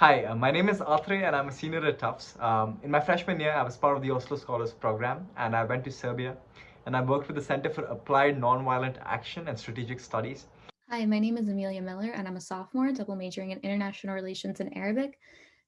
Hi, uh, my name is Atre and I'm a senior at Tufts. Um, in my freshman year, I was part of the Oslo Scholars Program and I went to Serbia and I worked with the Center for Applied Nonviolent Action and Strategic Studies. Hi, my name is Amelia Miller and I'm a sophomore double majoring in International Relations and Arabic.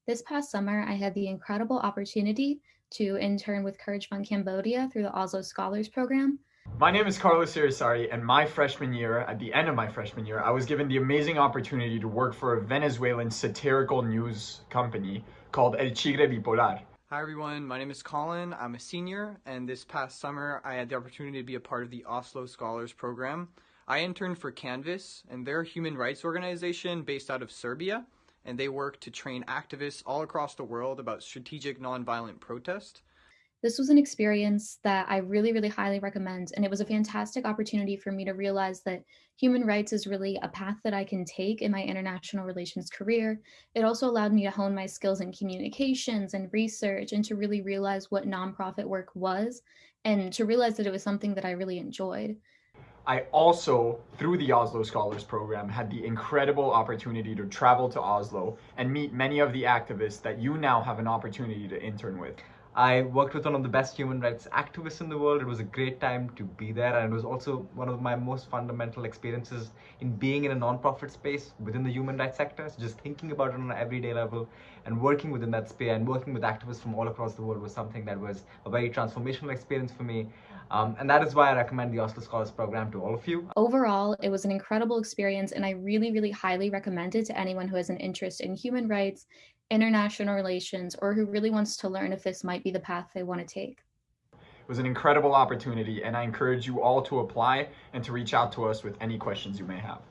This past summer, I had the incredible opportunity to intern with Courage Fund Cambodia through the Oslo Scholars Program. My name is Carlos Irisari, and my freshman year, at the end of my freshman year, I was given the amazing opportunity to work for a Venezuelan satirical news company called El Chigüire Bipolar. Hi everyone, my name is Colin. I'm a senior, and this past summer I had the opportunity to be a part of the Oslo Scholars Program. I interned for Canvas, and they're a human rights organization based out of Serbia, and they work to train activists all across the world about strategic nonviolent protest. This was an experience that I really, really highly recommend. And it was a fantastic opportunity for me to realize that human rights is really a path that I can take in my international relations career. It also allowed me to hone my skills in communications and research and to really realize what nonprofit work was and to realize that it was something that I really enjoyed. I also, through the Oslo Scholars Program, had the incredible opportunity to travel to Oslo and meet many of the activists that you now have an opportunity to intern with. I worked with one of the best human rights activists in the world. It was a great time to be there and it was also one of my most fundamental experiences in being in a nonprofit space within the human rights sector. So just thinking about it on an everyday level and working within that space and working with activists from all across the world was something that was a very transformational experience for me. Um, and that is why I recommend the Oslo Scholars Program to all of you. Overall, it was an incredible experience and I really, really highly recommend it to anyone who has an interest in human rights international relations, or who really wants to learn if this might be the path they want to take. It was an incredible opportunity, and I encourage you all to apply and to reach out to us with any questions you may have.